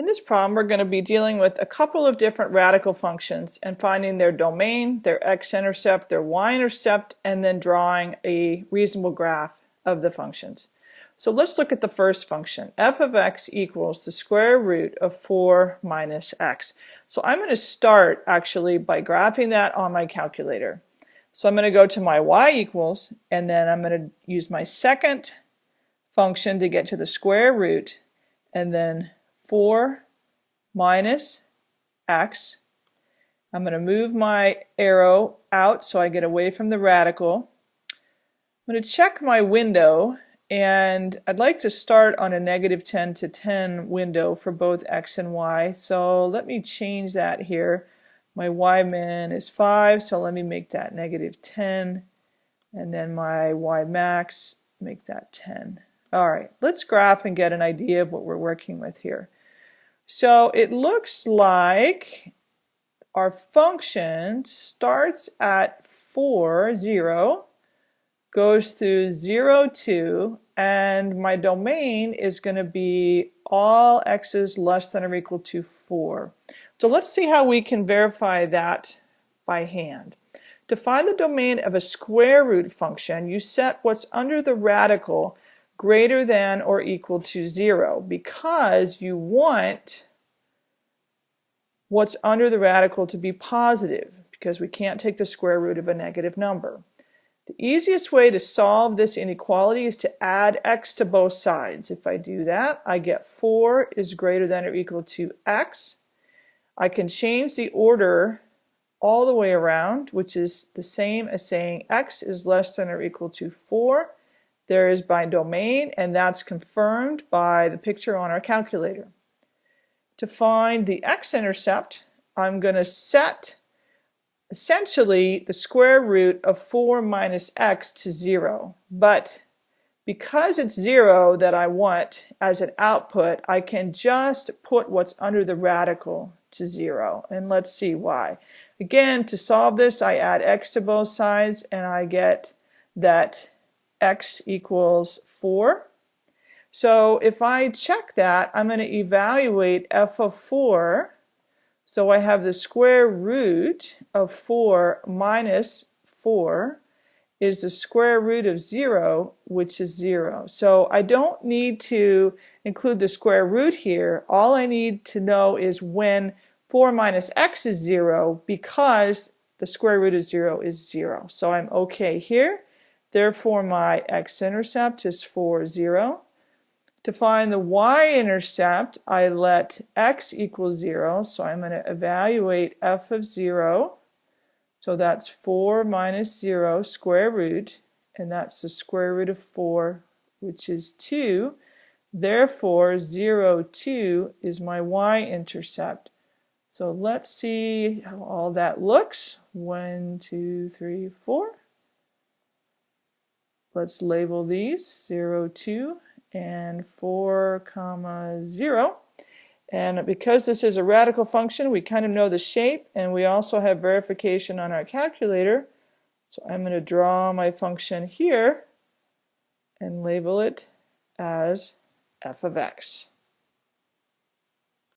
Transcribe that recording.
In this problem, we're going to be dealing with a couple of different radical functions and finding their domain, their x-intercept, their y-intercept, and then drawing a reasonable graph of the functions. So let's look at the first function. f of x equals the square root of 4 minus x. So I'm going to start actually by graphing that on my calculator. So I'm going to go to my y equals, and then I'm going to use my second function to get to the square root, and then 4 minus x. I'm going to move my arrow out so I get away from the radical. I'm going to check my window and I'd like to start on a negative 10 to 10 window for both x and y. So let me change that here. My y min is 5, so let me make that negative 10. And then my y max, make that 10. All right, let's graph and get an idea of what we're working with here. So it looks like our function starts at 4, 0, goes through 0, 2, and my domain is going to be all x's less than or equal to 4. So let's see how we can verify that by hand. To find the domain of a square root function, you set what's under the radical greater than or equal to 0 because you want what's under the radical to be positive because we can't take the square root of a negative number. The easiest way to solve this inequality is to add x to both sides. If I do that, I get 4 is greater than or equal to x. I can change the order all the way around, which is the same as saying x is less than or equal to 4 there is by domain, and that's confirmed by the picture on our calculator. To find the x-intercept, I'm going to set essentially the square root of 4 minus x to 0. But because it's 0 that I want as an output, I can just put what's under the radical to 0. And let's see why. Again, to solve this, I add x to both sides, and I get that x equals 4. So if I check that, I'm going to evaluate f of 4. So I have the square root of 4 minus 4 is the square root of 0, which is 0. So I don't need to include the square root here. All I need to know is when 4 minus x is 0 because the square root of 0 is 0. So I'm okay here. Therefore, my x-intercept is 4, 0. To find the y-intercept, I let x equal 0, so I'm going to evaluate f of 0. So that's 4 minus 0 square root, and that's the square root of 4, which is 2. Therefore, 0, 2 is my y-intercept. So let's see how all that looks. 1, 2, 3, 4. Let's label these 0, 2 and 4 comma 0. And because this is a radical function, we kind of know the shape and we also have verification on our calculator. So I'm going to draw my function here and label it as f of x.